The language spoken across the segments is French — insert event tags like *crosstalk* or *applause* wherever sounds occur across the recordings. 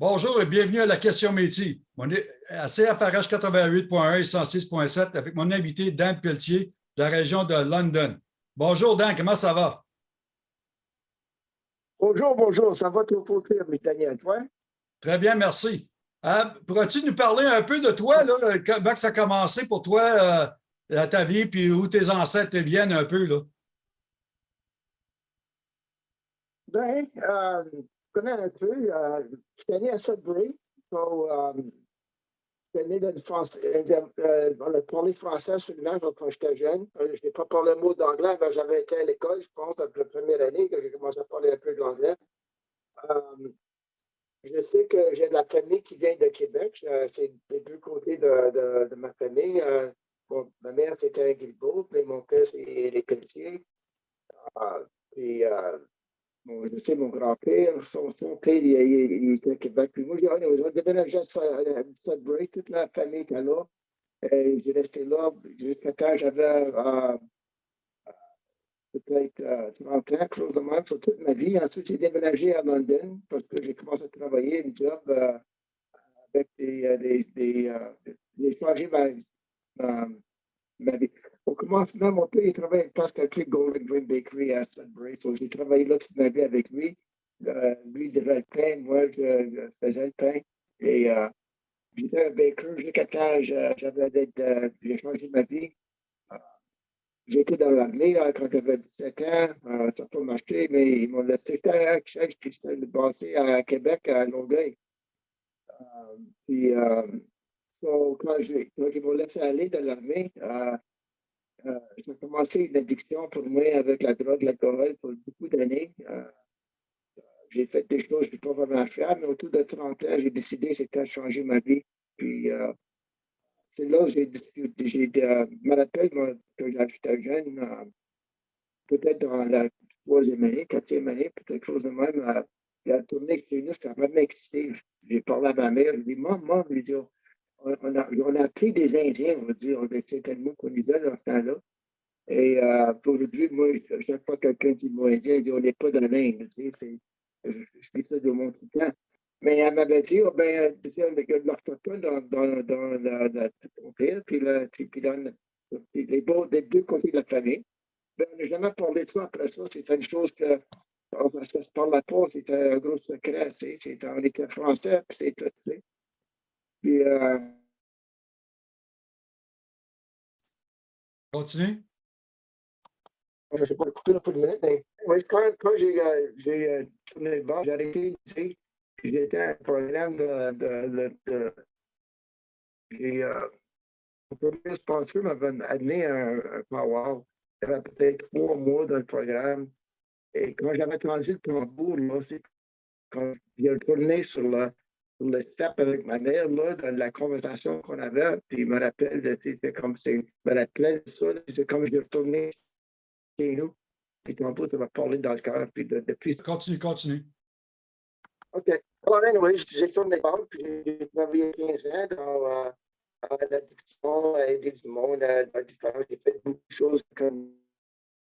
Bonjour et bienvenue à la question métier. On est à CFRH 88.1 et 106.7 avec mon invité Dan Pelletier de la région de London. Bonjour Dan, comment ça va? Bonjour, bonjour, ça va trop pour Daniel, toi? Très bien, merci. Euh, pourrais-tu nous parler un peu de toi, là, comment ça a commencé pour toi, euh, ta vie, puis où tes ancêtres viennent un peu? Là? Bien, euh, connais un peu. Euh, je suis né à Sudbury. So, um, né dans France. Euh, on a parlé français sur le quand j'étais jeune. Euh, je n'ai pas parlé un mot d'anglais, mais j'avais été à l'école, je pense, la première année que j'ai commencé à parler un peu d'anglais. Um, je sais que j'ai de la famille qui vient de Québec. C'est les deux côtés de, ma famille. Bon, ma mère, c'était un Guilbeault, mais mon père, c'est les Pelletiers. Uh, puis, je sais, mon grand-père, son, son, père, il, il, était à Québec. Puis moi, j'ai déménagé à Sudbury, toute la famille était là. J'ai resté là jusqu'à quand j'avais euh, peut-être euh, 30 ans, chose de même, sur toute ma vie. Ensuite, j'ai déménagé à London parce que j'ai commencé à travailler une job euh, avec des. Euh, des, des euh, j'ai changé ma, ma, ma vie. Au commencement, mon père, il travaillait presque à Golden Dream Bakery à Sudbury. J'ai travaillé là toute ma vie avec lui. Euh, lui, il devait le pain, moi, je, faisais le pain. Et euh, j'étais un baker jusqu'à temps j'avais d'être, euh, j'ai changé ma vie. J'étais dans l'armée quand j'avais 17 ans, euh, ça peut m'acheter, mais ils m'ont laissé faire à puis j'étais passé à Québec, à Longueuil. Puis, quand ils m'ont laissé aller dans l'armée, euh, j'ai commencé une addiction pour moi avec la drogue, l'alcool pour beaucoup d'années. Euh, j'ai fait des choses que je ne pas vraiment faire, mais autour de 30 ans, j'ai décidé c'était changer ma vie. Puis euh, c'est là que j'ai discuté. Je me que j'étais jeune, peut-être dans la troisième année, quatrième année, peut-être quelque chose de même. la tournée chez nous, c'était vraiment excité. J'ai parlé à ma mère, je lui ai dit, maman, je lui ai dit, on a, on a pris des Indiens, on va dire, c'est tellement qu'on y dans ce temps-là. Et euh, aujourd'hui, moi, chaque fois que quelqu'un dit mot indien, il dit on n'est pas dans l'Inde. Tu sais, je, dis ça de mon tout temps. Mais elle m'avait dit, oh, ben, tu sais, l'orthophone dans, dans, dans la, la, ton père, puis, la, puis dans les, beaux, deux côtés de la famille. Ben, on n'a jamais parlé de ça après ça. C'était une chose que ça se parlait pas, c'était un gros secret. On était français, puis c'est tout. Puis, euh... Continue. Je ne sais pas couper un peu de minute, mais quand, quand j'ai euh, euh, tourné le bas, j'ai arrêté ici. J'étais à un programme de. de, de, de j'ai. Euh, le sponsor m'avait amené un, un power. Il y avait peut-être trois mois dans le programme. Et quand j'avais entendu le tambour, là, c'est quand j'ai retourné sur le, le step avec ma mère, là, dans la conversation qu'on avait, puis il me rappelle, de, c'est comme, c'est, me rappelait de ça, c'est comme je retourné chez nous, puis ton ça va parler dans le cœur, puis de, depuis... Continue, continue. OK. Alors, anyway, j'ai tourné banques, puis j'ai travaillé 15 ans dans euh, l'addiction, aider du monde, à, dans différents, j'ai fait beaucoup de choses comme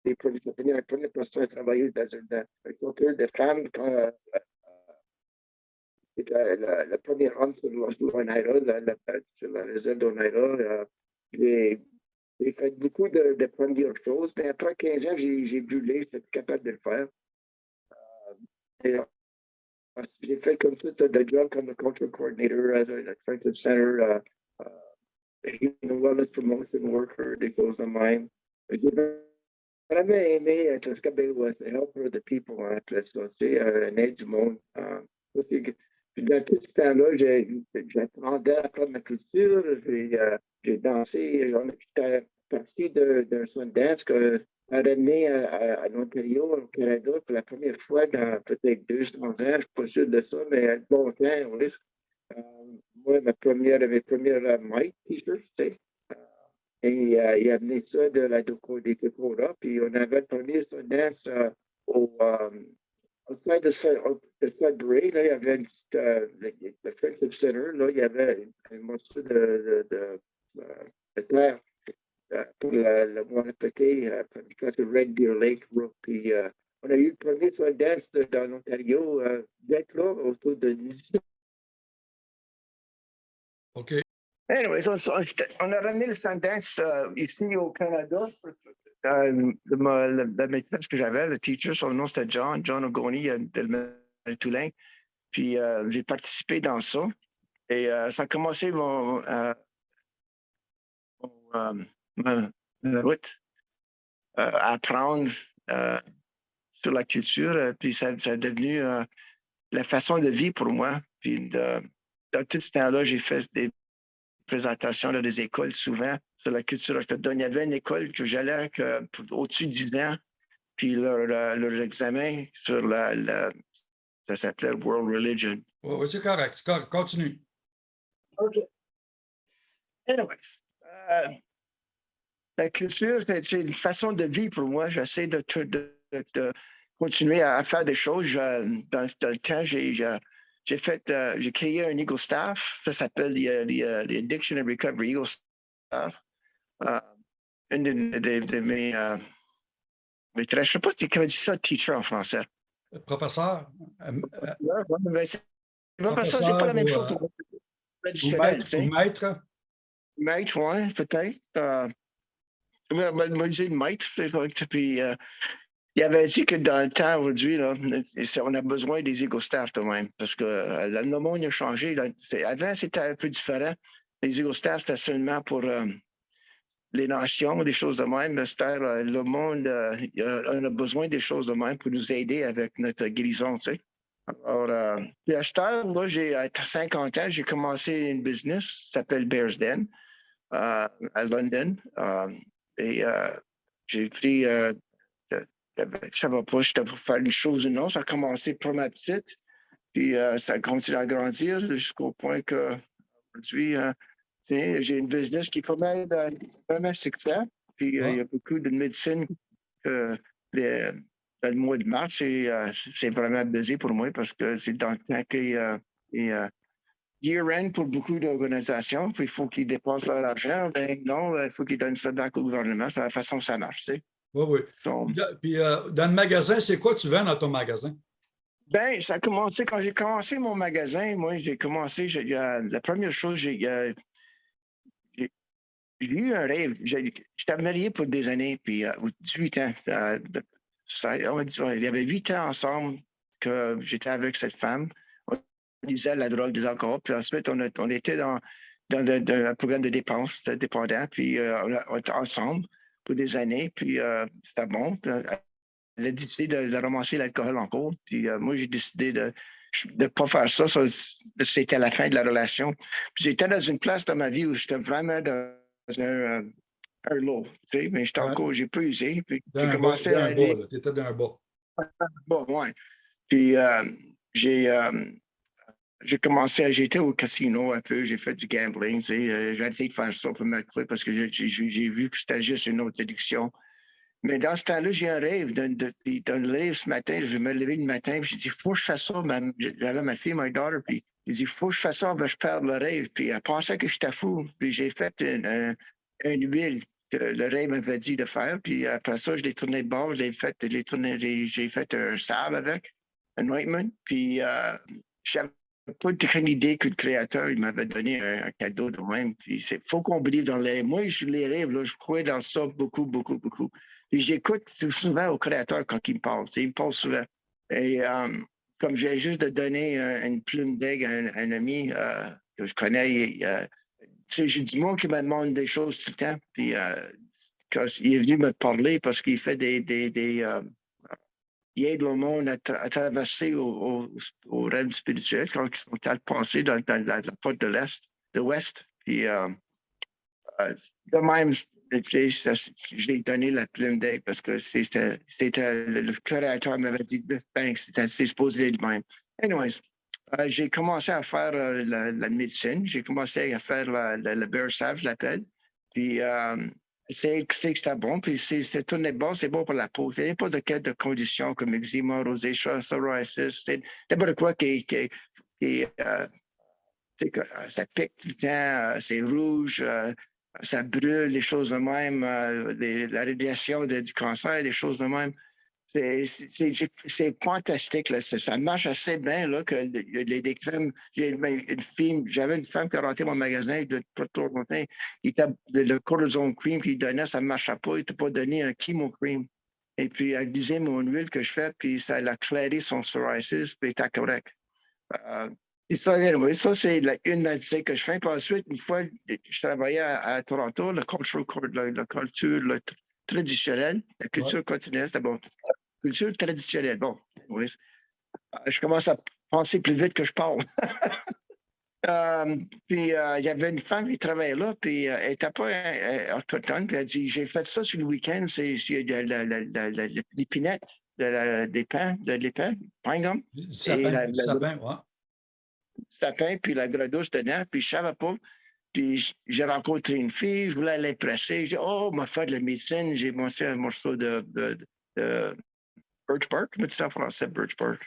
des premiers, la première personne à travailler dans un culture de femmes, quand, euh, c'était la, la, première run sur l'Oneida, la, la, sur la réserve d'Oneida. J'ai fait beaucoup de, de, premières choses, mais après 15 ans, j'ai brûlé, j'étais capable de le faire. Euh, j'ai fait comme ça des jobs comme le cultural coordinator à la Friendship Center, uh, uh, wellness promotion worker, des choses de même. J'ai vraiment aimé être ce que was helper the people, en fait, ça, c'est un aide du monde. Uh, dans ce temps-là, j'apprenais à faire ma culture, j'ai euh, dansé, j'étais parti d'un son dance que a ramené à, à, l'Ontario, au Canada, pour la première fois dans peut-être 200 ans, je ne suis pas sûr de ça, mais à bon temps, on risque. Euh, moi, ma première, mes premières uh, Mike t-shirts, tu sais. Euh, et euh, il a amené ça de la Doco, des puis on avait le premier son dance euh, au, Outside de, de Sudbury, là, il y avait une petite, euh, le, le Friendship Center, là, il y avait un morceau de, de, de, euh, de terre euh, pour le, le moine petit, euh, c'est Red Deer Lake. Puis, euh, on a eu le premier soldats dans l'Ontario euh, d'être là autour de OK. Anyways, on, on- on a ramené le Sundance euh, ici au Canada. Euh, le, le, maîtresse que j'avais, le teacher, son nom c'était John, John Ogoni euh, de Toulin. Puis euh, j'ai participé dans ça. Et ça a commencé mon, mon, route à apprendre sur la culture. Puis ça, ça a devenu la façon de vie pour moi. Puis dans tout ce temps-là, j'ai fait des présentations dans des écoles souvent sur la culture autochtone. Il y avait une école que j'allais au-dessus de 10 ans, puis leur, leur examen sur la, la- ça s'appelait World Religion. Oui, c'est correct. Continue. OK. Anyways, euh, la culture, c'est une façon de vie pour moi. J'essaie de, de, de- de continuer à, à faire des choses. Je- dans, dans le temps, j'ai j'ai- fait, euh, j'ai créé un Eagle Staff. Ça s'appelle the, the, uh, the Addiction and Recovery Eagle Staff. Euh, une de, de- de mes euh, maîtresses, je ne sais pas si tu dit ça, teacher en français. Professeur, euh, euh, Ouais, mais c'est pas la même Professeur chose. pour maître, ou maître, Maître, oui, peut-être. Euh, moi, j'ai maître. c'est vrai que- Puis, euh, il avait dit que dans le temps aujourd'hui, on a besoin des égostars quand même, parce que euh, le monde a changé. Avant, c'était un peu différent. Les égostars, c'était seulement pour euh, les nations, des choses de même. C'était, euh, le monde, on a besoin des choses de même pour nous aider avec notre guérison. Alors, à là, j'ai à 50 ans, j'ai commencé une business qui s'appelle Bears Den à London. Et j'ai pris, de- de- je savais pas, j'étais pour faire une chose ou non. Ça a commencé pour ma petite, puis euh, ça a continué à grandir jusqu'au point que aujourd'hui, euh, j'ai une business qui est pas mal, euh, pas mal succès. Puis il y a beaucoup de médecine que les- le mois de mars, c'est c'est vraiment busy pour moi parce que c'est dans le temps qu'il y a et, euh, year-end pour beaucoup d'organisations, puis il faut qu'ils dépensent leur argent. Ben non, il faut qu'ils donnent ça back au gouvernement. C'est la façon que ça marche, tu sais. Oui, oui. Donc, Puis, euh, dans le magasin, c'est quoi tu vends dans ton magasin? Ben, ça a commencé quand j'ai commencé mon magasin. Moi, j'ai commencé, euh, la première chose, j'ai euh, eu un rêve. J'étais marié pour des années, puis euh, 18 ans. ça- on va dire, il y avait 8 ans ensemble que j'étais avec cette femme. On usait la drogue, des alcools, puis ensuite, on, a- on était dans, dans, le- dans un programme de dépenses de dépendant, puis on était ensemble des années, puis euh, c'était bon. Euh, elle a décidé de, de ramasser l'alcool en cours. Puis euh, moi, j'ai décidé de ne pas faire ça. Ça, C'était la fin de la relation. J'étais dans une place dans ma vie où j'étais vraiment dans un, euh, un lot. Tu sais, mais j'étais Ouais. encore, j'ai pas usé. Puis j'ai bas, commencé dans à un bas, dans un bas. Ouais. Puis euh, j'ai euh, j'ai commencé j'étais au casino un peu, j'ai fait du gambling, euh, j'ai arrêté de faire ça pour couper parce que j'ai- vu que c'était juste une autre addiction. Mais dans ce temps-là, j'ai un rêve. D'un puis rêve ce matin, je me levais le matin, puis j'ai dit, faut que je fasse ça. Ma- J'avais ma fille, ma daughter, puis j'ai dit, faut que je fasse ça, ben, je perds le rêve. Puis elle pensait que j'étais fou. Puis j'ai fait une, un- une huile que le rêve m'avait dit de faire. Puis après ça, je l'ai tourné de bord, je fait, j'ai fait un sable avec, un ointment. Puis euh, j'avais pas aucune idée que le créateur il m'avait donné un, cadeau de même. Puis c'est faut qu'on believe dans les. Moi, je les rêves, là, je crois dans ça beaucoup, beaucoup, beaucoup. J'écoute souvent au créateur quand il me parle. Il me parle souvent. Et euh, comme j'ai juste de donner euh, une plume d'aigle à un, ami euh, que je connais, euh, j'ai du monde qui me demande des choses tout le temps. Puis euh, quand il est venu me parler parce qu'il fait des. Il aide le monde à, à traverser au, au, rêve spirituel quand ils sont à le passer dans, la, porte de l'Est, de l'Ouest. Puis euh, euh, de même, j'ai donné la plume d'aigle parce que c'était, le, créateur m'avait dit ben, c'était c'est supposé être de même. Anyways, euh, j'ai commencé à faire euh, la, médecine, j'ai commencé à faire le bear salve, je l'appelle. Puis euh, c'est c'est bon, puis c'est c'est tourné bon, c'est bon pour la peau. C'est n'importe quelle de condition comme eczéma, rosacea, psoriasis, c'est n'importe quoi qui, qui, qui euh, euh, ça pique tout le temps, euh, c'est rouge, euh, ça brûle, des choses de même, la radiation du cancer, des choses de même. C'est- fantastique. Là. Ça, marche assez bien là, que le- les, crèmes. J'ai une une j'avais femme qui a rentré mon magasin de trop longtemps. Il était, le, cortisone cream qu'il donnait, ça ne marchait pas. Il t'a pas donné un chemo cream. Et puis, elle disait mon huile que je fais, puis ça l'a clairé son psoriasis, puis il était correct. Euh, et ça, ça c'est la- une médecine que je fais. Puis ensuite, une fois, je travaillais à, à Toronto, le culture, la, la culture le tr- traditionnelle, la culture continuelle, c'était bon. Culture traditionnelle, bon. Oui. Euh, Je commence à penser plus vite que je parle. *laughs* Euh, puis euh, il y avait une femme qui travaillait là, puis euh, elle n'était pas autochtone, puis elle dit J'ai fait ça sur le week-end, c'est l'épinette, de la- des pains, de l'épin, pain gum Du sapin, ouais. sapin, puis la gredouche dedans, puis je savais pas. Puis j'ai rencontré une fille, je voulais l'impresser. J'ai dit, oh, m'a fait de la médecine, j'ai mangé un morceau de, de, de birch bark, comment tu dis ça en français, birch bark?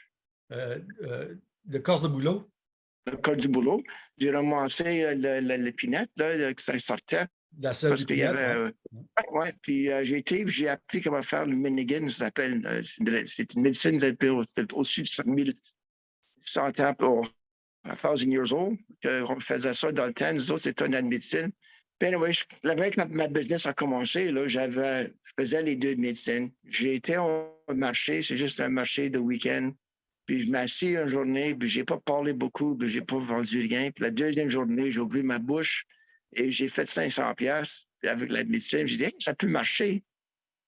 Euh, euh, de corse de boulot. Le col du boulot. J'ai ramassé euh, le- le- l'épinette, là, que ça sortait, la selle parce qu'il y avait... ouais. euh, ouais, puis euh, j'ai été, j'ai appris comment faire le Minigan, ça s'appelle. euh, c'est une- médecine au-dessus de 5000 100 ans, oh, a thousand years old. On faisait ça dans le temps. Nous autres, c'était une année de médecine. Puis, anyway, je- la veille que ma, business a commencé, là, j'avais, je faisais les deux médecines. J'ai été au marché, c'est juste un marché de week-end. Puis je m'assis une journée, puis j'ai pas parlé beaucoup, puis j'ai pas vendu rien. Puis la deuxième journée, j'ai ouvert ma bouche et j'ai fait 500 pièces avec la médecine. J'ai dit, ça peut marcher.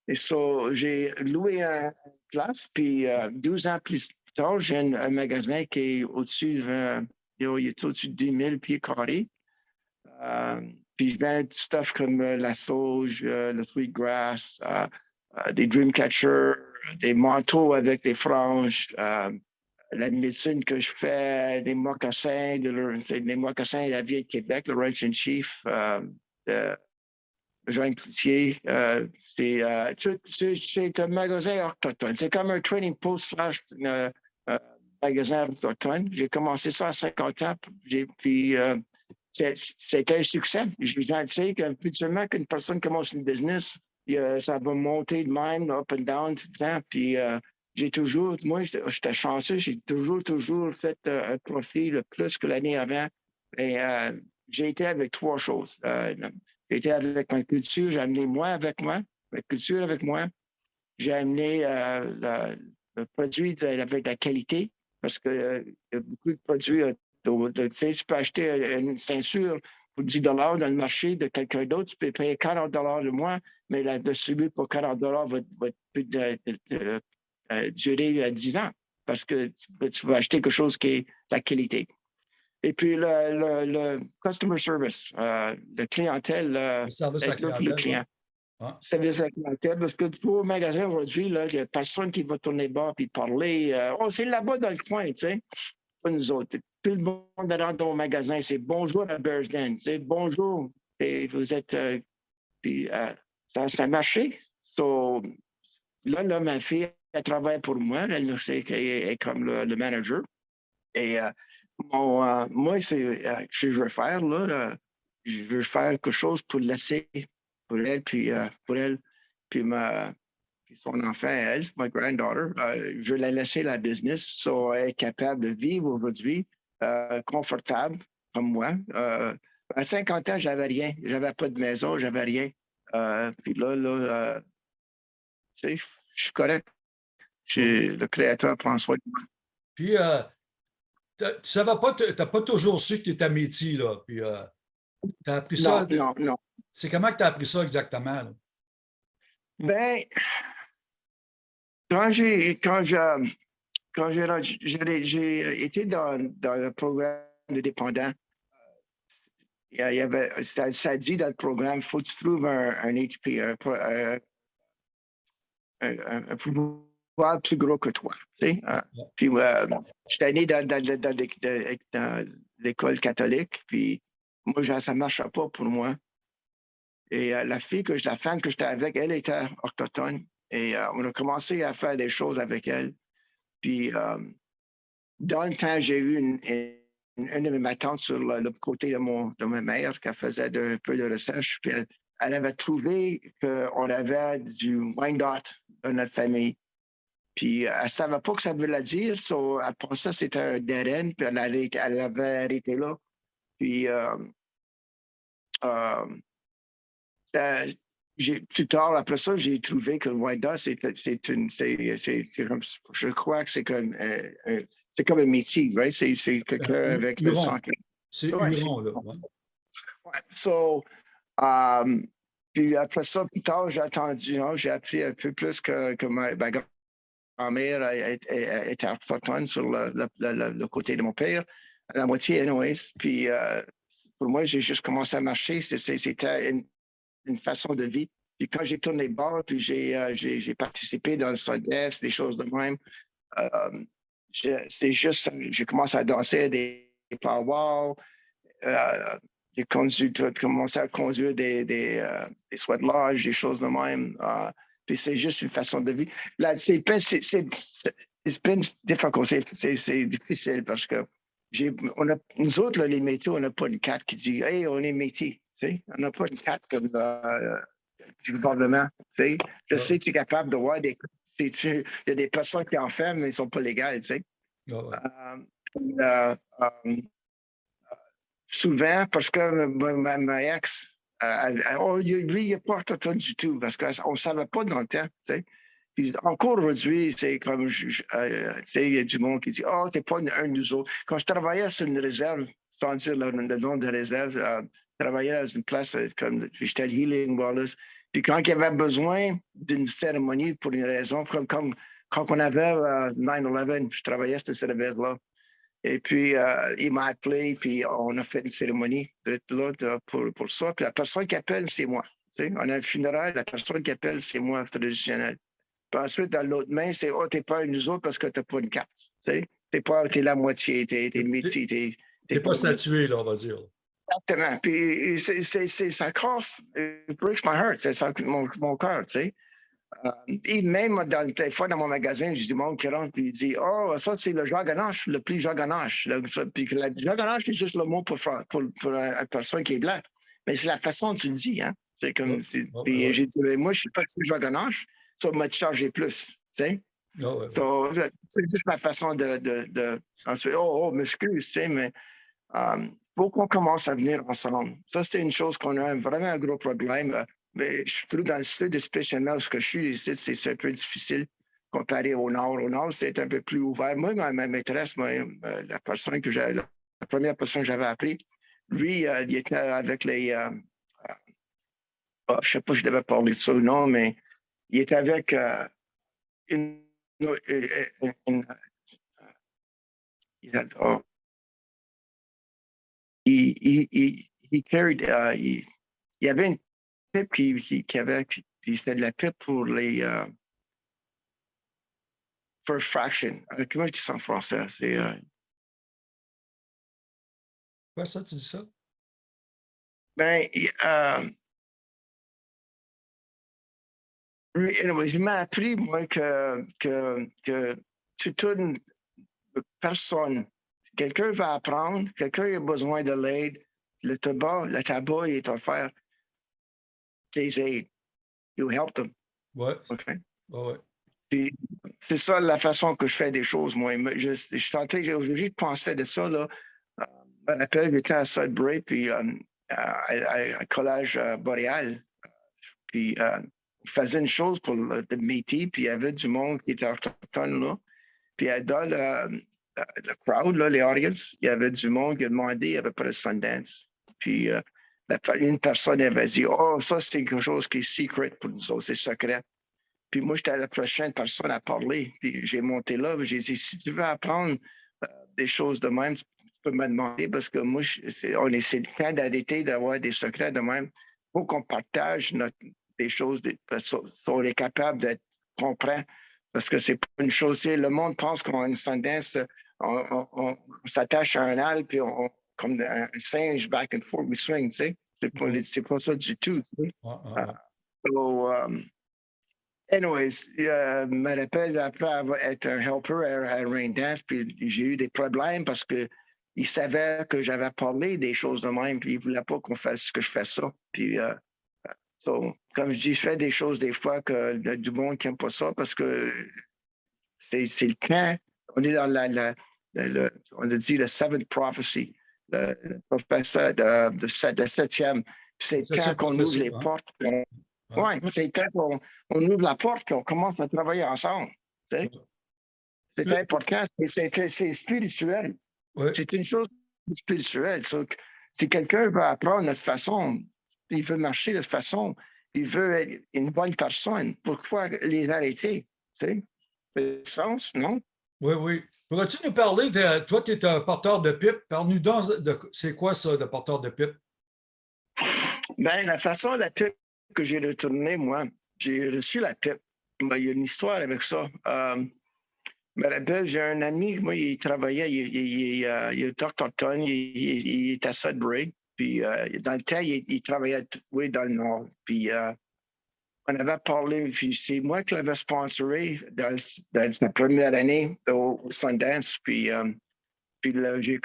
Et ça, j'ai loué un place, puis euh, 12 ans plus tard, j'ai un, un magasin qui est au-dessus de, euh, il est au-dessus de 10 000 pieds carrés. Euh, puis je vends du stuff comme euh, la sauge, euh, le fruit de grass, euh, des dreamcatchers, des manteaux avec des franges, la médecine que je fais, des mocassins, de des mocassins de la vieille Québec, le Ranch and Chief, euh, de Cloutier. c'est, un magasin autochtone. C'est comme un trading post slash magasin autochtone. J'ai commencé ça à 50 ans, puis c'était un succès. Je je sais qu'habituellement, qu'une personne commence une business, ça va monter de même, up and down tout le temps. Puis euh, j'ai toujours, moi, j'étais chanceux, j'ai toujours, toujours fait euh, un profit le plus que l'année avant. Et euh, j'ai été avec trois choses. J'ai été avec ma culture, j'ai amené moi avec moi, ma culture avec moi. J'ai amené le, produit de- avec la qualité, parce que beaucoup de produits. Euh, tu sais, tu peux acheter une ceinture pour 10 dans le marché de quelqu'un d'autre, tu peux payer 40 de moins, mais la distribuer pour 40 va, va euh, durer euh, 10 ans, parce que tu, vas acheter quelque chose qui est de la qualité. Et puis le, le, le customer service, euh, le clientèle, euh, Le service à pour le clientèle, client. ouais. Service à clientèle, parce que vas au magasin aujourd'hui, il n'y a personne qui va tourner bas puis parler. euh, oh, c'est là-bas dans le coin, tu sais. Pas nous autres. Tout le monde rentre dans le magasin, c'est bonjour Bears Den, c'est bonjour. Et vous êtes. euh, puis euh, ça, a marché. So, là, ma fille, travaille pour moi. Elle sait qu'elle est comme le, manager. Et euh, mon, euh, moi, c'est je veux faire, là, je veux faire quelque chose pour laisser pour elle, puis pour elle, puis ma puis son enfant, elle, ma granddaughter, euh, je veux la laisser la business, so elle est capable de vivre aujourd'hui euh, confortable comme moi. Euh, à 50 ans, j'avais rien, j'avais pas de maison, j'avais rien. Euh, puis là, là, tu sais, je suis correct. J'ai- Le Créateur prend soin de moi. Puis, tu savais pas, tu n'as pas toujours su que tu étais métier, là. Puis, tu as appris ça. Non, non, non. C'est comment que tu as appris ça exactement? là? Ben, quand j'ai quand je- quand j'ai j'ai été dans, dans le programme de dépendant, il y a- il y avait, ça, ça dit dans le programme, il faut que tu trouves un, un HP, un, pro- un, un- un- pouvoir plus gros que toi. Tu sais? hein. Puis euh, j'étais né dans, dans, dans- dans l'é- dans- dans l'école catholique, puis moi, ça ne marchait pas pour moi. Et euh, la fille, que la femme que j'étais avec, elle était autochtone. Et euh, on a commencé à faire des choses avec elle. Puis, euh, dans le temps, j'ai eu une, une, de mes tantes sur le, côté de, mon, de ma mère qui faisait un peu de recherche. Puis, elle, elle avait trouvé qu'on avait du Wyandotte dans notre famille. Puis elle ne savait pas que ça voulait dire. So, après ça, c'était un end, puis elle, avait, elle avait arrêté là. Puis euh, euh, plus tard, après ça, j'ai trouvé que Wanda, c'est une. Comme, je crois que c'est comme, euh, c'est comme un métier, right? C'est quelqu'un avec le sang. C'est ouais, Huron, là. Ouais. So, um, puis après ça, plus tard, j'ai attendu, j'ai appris un peu plus que, que ma, ma grand-mère était autochtone sur le, le, le, côté de mon père, la moitié, anyways. Puis euh, pour moi, j'ai juste commencé à marcher. C'était une, une, façon de vie. Puis quand j'ai tourné bord, puis j'ai euh, participé dans le sud-est, des choses de même, euh, c'est juste, j'ai commencé à danser des, des powwows, euh, j'ai commencé à conduire des, des, euh, des sweat lodge, des choses de même. Euh, puis c'est juste une façon de vivre. Là, c'est difficile, c'est difficile parce que on a, nous autres, là, les métiers, on n'a pas une carte qui dit Hey, on est métier. On n'a pas une carte comme euh, du gouvernement. Je sais que tu es capable de voir des. Il y a des personnes qui en font, mais ils ne sont pas légales. Tu sais? euh, souvent parce que ma, ma ex, euh, oh, lui, il n'est pas autochtone du tout parce qu'on ne savait pas dans le temps. Tu sais. Puis encore aujourd'hui, c'est comme, euh, tu sais, il y a du monde qui dit, oh, t'es pas un, de nous autres. Quand je travaillais sur une réserve, sans dire le, nom de réserve, euh, travaillais dans une place comme, j'étais à Healing Wallace. Puis quand il y avait besoin d'une cérémonie pour une raison, comme, comme quand on avait 9-11, je travaillais sur cette réserve-là. Et puis, euh, il m'a appelé, puis on a fait une cérémonie là, pour, pour ça. Puis la personne qui appelle, c'est moi. Tu sais, on a un funérail, la personne qui appelle, c'est moi, traditionnel. Puis ensuite, dans l'autre main, c'est Oh, t'es pas nous autres parce que t'as pas une carte. Tu sais, t'es pas, t'es la moitié, t'es, es le métier. T'es, pas statué, là, on va dire. Exactement. Puis c'est, ça casse, it breaks my heart, c'est ça, mon, mon cœur, tu sais. Euh, et même dans, des fois dans mon magasin, j'ai du monde qui rentre et il dit Oh, ça, c'est le ganache, le prix ganache. Puis le ganache, c'est juste le mot pour, pour, pour, une personne qui est blanche. Mais c'est la façon dont tu le dis. Hein? C'est comme. puis j'ai dit Moi, je ne suis pas le ganache, ça m'a chargé plus. Tu sais? c'est juste ma façon de. de, de oh, oh, m'excuse, tu sais, mais euh, faut qu'on commence à venir ensemble. Ça, c'est une chose qu'on a vraiment un gros problème. Mais je trouve dans le sud, spécialement où je suis, c'est un peu difficile comparé au nord. Au nord, c'est un peu plus ouvert. Moi, ma, maîtresse, euh, la personne que la première personne que j'avais appris, lui, euh, il était avec les. Euh, oh, je ne sais pas si je devais parler de ça ou non, mais il était avec une. Oh. Il, il, il, il, carried, uh, il, y avait une pipe qui, qui, avait, puis, c'était de la pipe pour les euh, first fraction. Euh, comment je dis ça en français? C'est. Euh... Quoi ça, tu dis ça? Ben, euh, anyway, il m'a appris, moi, que, que, que toute personne, quelqu'un va apprendre, quelqu'un a besoin de l'aide, le tabac, le tabac est offert. You help them. Ouais. OK. Ouais. C'est ça la façon que je fais des choses, moi. Je, je aujourd'hui, je pensais de ça, là. Euh, je rappelle, j'étais à Sudbury, puis euh, à, à, à, Collège euh, Boréal. Puis euh, je faisais une chose pour le, le, métier, puis il y avait du monde qui était autochtone, là. Puis dans le, le crowd, là, les audience, il y avait du monde qui a demandé, avait pas de Sundance. Puis euh, une personne avait dit Oh, ça, c'est quelque chose qui est secret pour nous autres, c'est secret. Puis moi, j'étais la prochaine personne à parler. Puis j'ai monté là, j'ai dit Si tu veux apprendre euh, des choses de même, tu peux me demander parce que moi, on essaie de temps d'arrêter d'avoir des secrets de même. Il faut qu'on partage notre, des choses, des, on est capable d'être comprend. Parce que c'est pas une chose, le monde pense qu'on a une tendance, on, on, on s'attache à un al, puis on, comme un singe back and forth, we swing, tu sais. C'est pas, mm-hmm. pas ça du tout, tu sais. Uh, so, um, anyways, uh, me rappelle après avoir été un helper à, à Rain Dance, puis j'ai eu des problèmes parce que il savait que j'avais parlé des choses de même, puis il voulait pas qu'on fasse que je fasse ça. Puis, uh, so, comme je dis, je fais des choses des fois que du monde qui n'aime pas ça parce que c'est c'est le temps, on est dans la, la- la- on a dit le seventh prophecy, le, le professeur de, de, sept- de septième. C'est le Ça, temps c'est qu'on ouvre les hein? portes. on-. Ouais, c'est le temps qu'on on ouvre la porte et on commence à travailler ensemble. tu sais. C'est Le- important, c'est- spirituel. C'est une chose spirituelle. Si quelqu'un veut apprendre notre façon, il veut marcher de cette façon, il veut être une bonne personne, pourquoi les arrêter? Tu sais? Ça fait sens, non? Oui, oui. Pourrais-tu nous parler de. Toi, tu es un porteur de pipe. Parle-nous de. C'est quoi ça, de porteur de pipe? Ben, la façon la pipe que j'ai retourné, moi, j'ai reçu la pipe. Ben, il y a une histoire avec ça. Euh, je rappelle, j'ai un ami, moi, il travaillait, il, il, il, euh, il est il, est à Sudbury. Puis euh, dans le temps, il, il travaillait oui, dans le nord. Puis euh, on avait parlé, puis c'est moi qui l'avais sponsoré dans, dans première année au, Sundance. Puis, euh, puis j'ai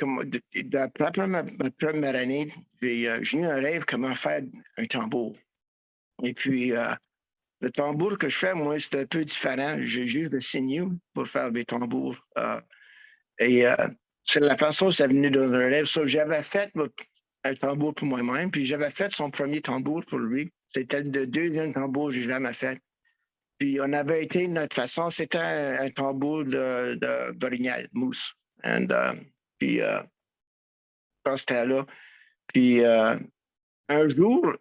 après ma, première année, j'ai euh, eu un rêve comment faire un tambour. Et puis, euh, le tambour que je fais, moi, c'est un peu différent. J'ai juste le signaux pour faire des tambours. Et c'est la façon c'est venu dans un rêve. J'avais fait un tambour pour moi-même, puis j'avais fait son premier tambour pour lui. C'était le deuxième tambour que j'ai jamais fait. Puis on avait été, notre façon, c'était un, tambour de, de, mousse. And, euh, puis, euh, quand c'était là, puis euh, un jour,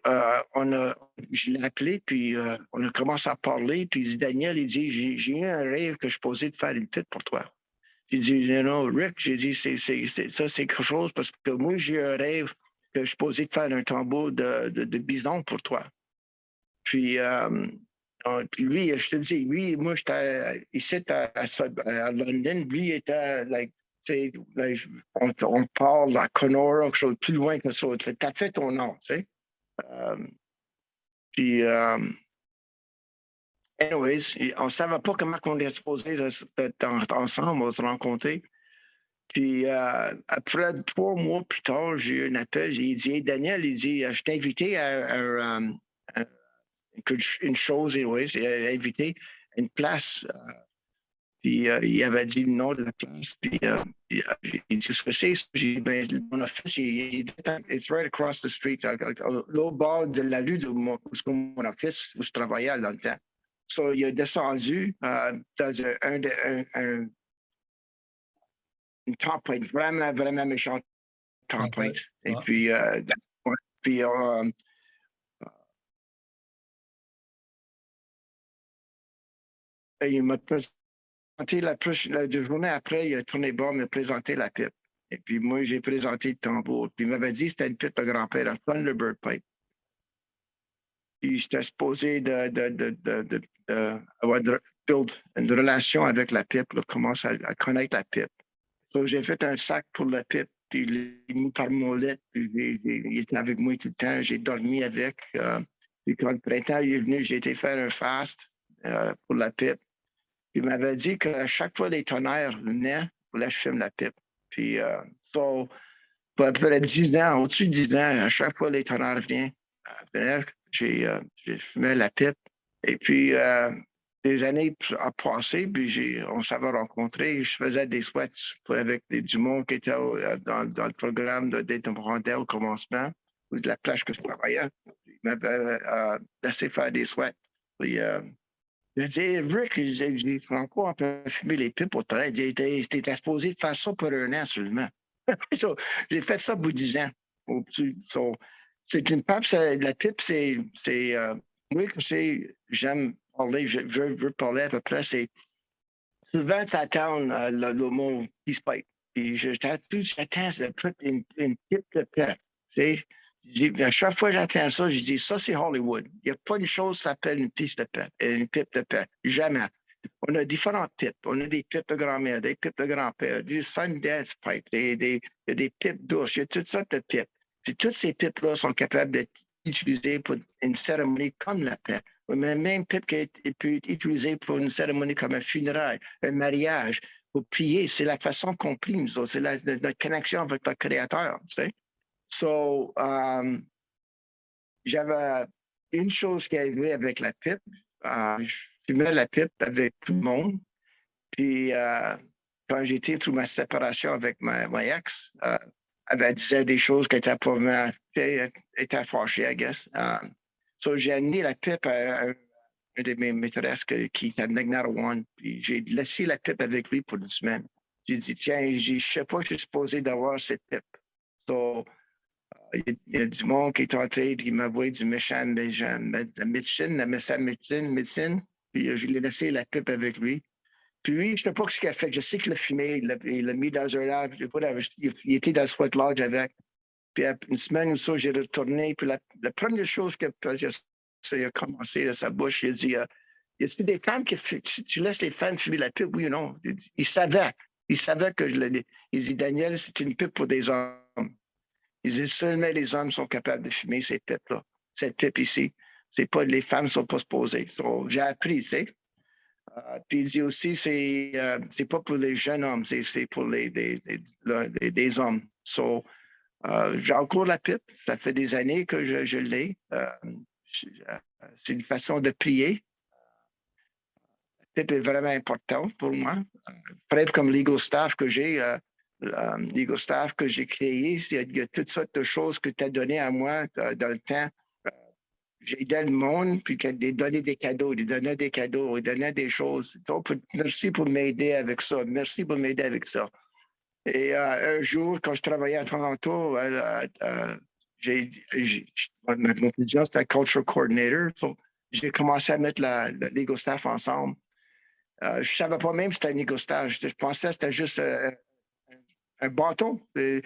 on a, je l'ai appelé, puis on a commencé à parler, puis Daniel, il dit, j'ai eu un rêve que je posais de faire une pite pour toi. Il dit, non, Rick, j'ai dit, ça, c'est quelque chose parce que moi, j'ai un rêve que je posais de faire un tambour de, bison pour toi. Puis, euh, puis lui, je te dis, lui, moi, j'étais ici à, à, London, lui était, like, like, on, parle à Conora, quelque chose plus loin que ça. Tu as fait ton nom, tu sais. Euh, puis, euh, anyways, on ne savait pas comment on était supposé d'être en- ensemble, on se rencontrer. Puis euh, après trois mois plus tard, j'ai eu un appel. J'ai dit, Daniel, il dit, euh, je t'ai invité à, euh, une chose, anyways, il a invité une place. puis il avait dit le nom de la place. Puis euh, j'ai dit, ce que c'est? J'ai dit, ben, mon office, il, est it's right across the street, l'autre bord de la rue de mon, mon office, où je travaillais dans le temps. So, il a descendu dans un, un- une tempête, vraiment, vraiment méchante tempête. Et puis, euh, puis euh, euh, il m'a présenté la, la deux journée après, il a tourné bord, me présenter la pipe. Et puis moi, j'ai présenté le tambour. Puis il m'avait dit que c'était une pipe de grand-père, un Thunderbird pipe. Puis j'étais supposé de, de, de, de, de, de avoir de, build une relation avec la pipe, là, commencer à, à connaître la pipe. J'ai fait un sac pour la pipe, puis je l'ai mis par mon lit, puis il était avec moi tout le temps, j'ai dormi avec. euh, puis quand le printemps est venu, j'ai été faire un fast euh, pour la pipe. Il m'avait dit qu'à chaque fois les tonnerres venaient, il que je filme la pipe. Puis, euh, pour à peu près 10 ans, au-dessus de 10 ans, à chaque fois les tonnerres venaient, euh, j'ai euh, fumé la pipe. Et puis, euh, des années ont passé, puis on s'avait rencontrés. Je faisais des sweats pour, avec des, du monde qui était euh, dans, le programme de d'être au commencement, ou de la plage que je travaillais. Il m'avait euh, laissé faire des sweats. Puis, euh, j'ai dit, Rick, j'ai Franco, on peut fumer les pipes au toilette. Il était, était supposé faire ça pour un an seulement. *laughs* J'ai fait ça de 10 ans. So, c'est une pipe, la pipe, c'est, euh, c'est, j'aime je, veux parler à peu près, c'est, souvent, ça attend euh, le, mot peace pipe. Puis j'attends, j'attends une, une pipe de paix. À chaque fois que j'entends ça, je dis, ça, c'est Hollywood. Il n'y a pas une chose qui s'appelle une piste de paix, une pipe de paix. Jamais. On a différentes pipes. On a des pipes de grand-mère, des pipes de grand-père, des Sundance pipes, des, des, des pipes douces, il y a toutes sortes de pipes. Toutes ces pipes-là sont capables d'être utilisées pour une cérémonie comme la paix. Mais même qui est- peut être utilisée pour une cérémonie comme un funérail, un mariage, pour prier, c'est la façon qu'on c'est notre connexion avec le Créateur. Tu sais? So, um, j'avais une chose qui arrivait avec la pipe. euh, je fumais la pipe avec tout le monde. Puis, euh, quand j'étais through ma séparation avec ma, ex, euh, elle disait des choses pas mal, était fâchée, I guess. Um, so, j'ai amené la pipe à, un de mes maîtresses qui était à One, puis j'ai laissé la pipe avec lui pour une semaine. J'ai dit, tiens, je ne sais pas, je suis supposé d'avoir cette pipe. So, il y, a du monde qui est entré, qui m'a envoyé du méchant, la médecine, la médecine, médecine, puis je l'ai laissé la pipe avec lui. Puis je ne sais pas ce qu'il a fait. Je sais qu'il l'a fumé, il l'a mis dans un arbre, il était dans le sweat lodge avec. Puis une semaine ou ça, j'ai retourné. Puis la, première chose que il a commencé à sa bouche, il a dit, euh, y a des femmes qui, tu, laisses les femmes fumer la pipe, oui ou non? Il, savait. Il savait que je l'ai Il dit, Daniel, c'est une pipe pour des hommes. Il dit, seulement les hommes sont capables de fumer ces pipes-là. Cette pipe ici, c'est pas, les femmes sont pas supposées. J'ai appris, tu sais. Euh, puis il dit aussi, c'est euh, pas pour les jeunes hommes, c'est pour les, hommes. So, euh, j'ai encore la pipe, ça fait des années que je, l'ai. c'est une façon de prier. La pipe est vraiment importante pour moi. Près comme legal staff que j'ai, que j'ai créé, il y, a, toutes sortes de choses que tu as données à moi dans le temps j'ai aidé le monde, puis de donner des cadeaux, de donner des cadeaux, de donner des choses. Donc, merci pour m'aider avec ça. Merci pour m'aider avec ça. Et euh, un jour, quand je travaillais à Toronto, euh, euh, j'ai, mon position, c'était culture coordinator. j'ai commencé à mettre la, staff ensemble. je ne savais pas même que c'était un legal staff. Je, pensais que c'était juste un bâton. Le,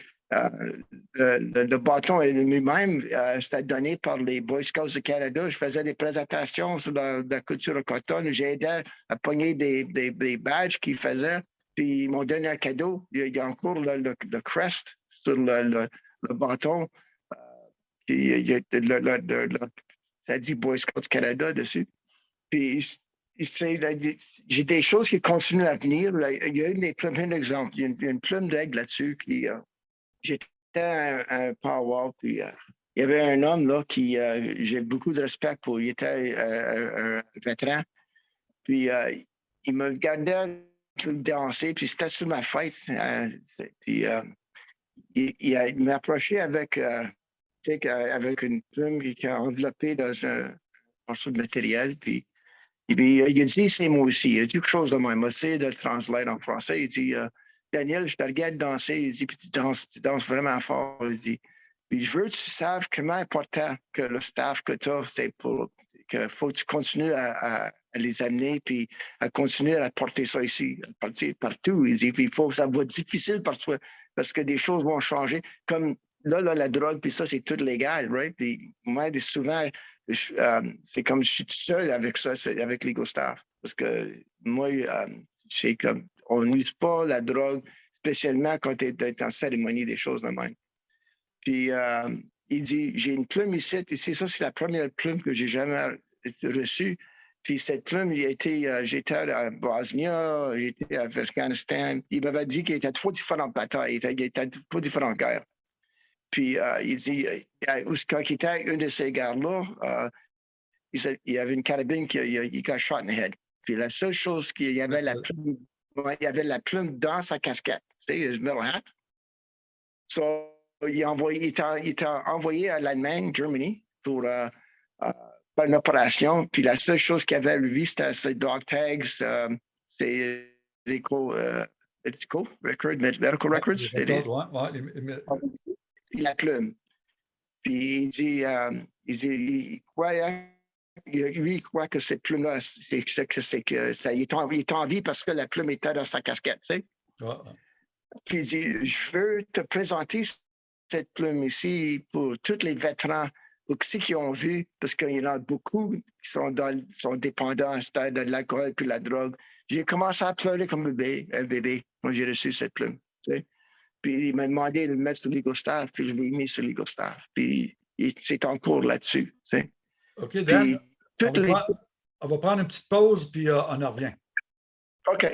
bâton lui-même, c'était donné par les Boy Scouts du Canada. Je faisais des présentations sur la, culture autochtone. J'ai aidé à pogner des, des, badges qu'ils faisaient. Puis ils m'ont donné un cadeau. Il y a encore le, le, crest sur le, bâton. il y a, ça dit Boy Scouts Canada dessus. Puis j'ai des choses qui continuent à venir. Il y a une des plumes, un. Il y a une, plume d'aigle là-dessus euh, j'étais un, un power, puis euh, il y avait un homme là qui, euh, j'ai beaucoup de respect pour, il était euh, un vétéran, puis il me regardait danser, puis c'était sur ma fête, puis il, m'a approché avec, avec une plume qui a enveloppé dans un morceau de matériel, puis il a dit, c'est moi aussi. Il a dit quelque chose de. Il m'a essayé de le translater en français. Il dit, Daniel, je te regarde danser. Il dit, puis tu danses, tu danses vraiment fort. Il dit, puis je veux que tu saches comment important que le staff que tu as, c'est pour qu'il faut que tu continues à, les amener, puis à continuer à porter ça ici, à partir partout. Il dit, il faut, ça va être difficile parce que, parce que des choses vont changer. Comme là, là la drogue, puis ça, c'est tout légal, right? Puis moi, souvent, euh, c'est comme je suis tout seul avec ça, avec l'ego staff. Parce que moi, euh, c'est comme on n'use pas la drogue, spécialement quand tu es, en cérémonie, des choses de même. Puis, euh, il dit, j'ai une plume ici, ici, ça, c'est la première plume que j'ai jamais reçue. Puis cette plume, euh, j'étais à Bosnie, j'étais à Afghanistan. Il m'avait dit qu'il était trois différentes batailles, il était, trois différentes guerres. Puis euh, il dit, quand il était à une de ces guerres-là, il, y avait une carabine qui il, a shot in the head. Puis la seule chose qu'il y avait la plume il y avait la plume dans sa casquette. Tu sais, middle hat. So, il, a envoyé, il, envoyé à l'Allemagne, Germany, pour euh, euh, une opération. Puis la seule chose qu'il avait, lui, c'était ses dog tags, euh, ses medical, record, medical records. Puis la plume. Puis il dit, il, dit, il croyait lui, il croit que cette plume-là, c'est que ça, il, est en, il est en vie parce que la plume était dans sa casquette, tu sais. Puis il dit, je veux te présenter cette plume ici pour tous les vétérans, pour ceux qui ont vu, parce qu'il y en a beaucoup qui sont, dans, sont dépendants de l'alcool et de la drogue. J'ai commencé à pleurer comme un bébé, un bébé quand j'ai reçu cette plume. Tu sais. Puis il m'a demandé de le mettre sur l'Igostar, puis je l'ai mis sur l'Igostar. Puis c'est en cours là-dessus. Tu sais. OK, Dan, on, va prendre, une petite pause, puis euh, on en revient. OK.